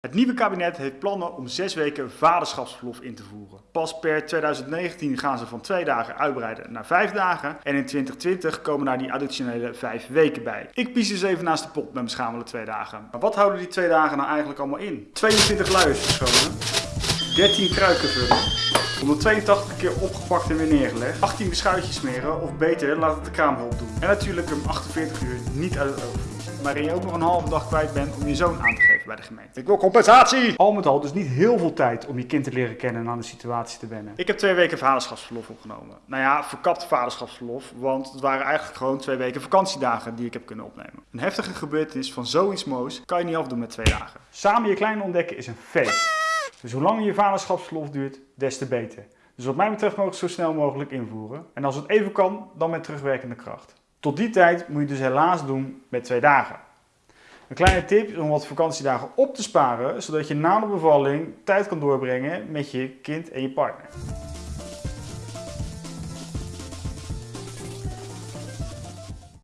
Het nieuwe kabinet heeft plannen om zes weken vaderschapsverlof in te voeren. Pas per 2019 gaan ze van twee dagen uitbreiden naar vijf dagen. En in 2020 komen daar die additionele vijf weken bij. Ik pies dus even naast de pot met mijn schamele twee dagen. Maar wat houden die twee dagen nou eigenlijk allemaal in? 22 luiers verschonen. 13 kruiken vullen. 182 keer opgepakt en weer neergelegd. 18 beschuitjes smeren of beter laat het de kraamhulp doen. En natuurlijk hem 48 uur niet uit het oog verliezen. Waarin je ook nog een halve dag kwijt bent om je zoon aan te geven bij de gemeente. Ik wil compensatie! Al met al dus niet heel veel tijd om je kind te leren kennen en aan de situatie te wennen. Ik heb twee weken vaderschapsverlof opgenomen. Nou ja, verkapt vaderschapsverlof, want het waren eigenlijk gewoon twee weken vakantiedagen die ik heb kunnen opnemen. Een heftige gebeurtenis van zoiets moois kan je niet afdoen met twee dagen. Samen je klein ontdekken is een feest. Dus hoe langer je vaderschapsverlof duurt, des te beter. Dus wat mij betreft mogen we zo snel mogelijk invoeren. En als het even kan, dan met terugwerkende kracht. Tot die tijd moet je dus helaas doen met twee dagen. Een kleine tip om wat vakantiedagen op te sparen, zodat je na de bevalling tijd kan doorbrengen met je kind en je partner.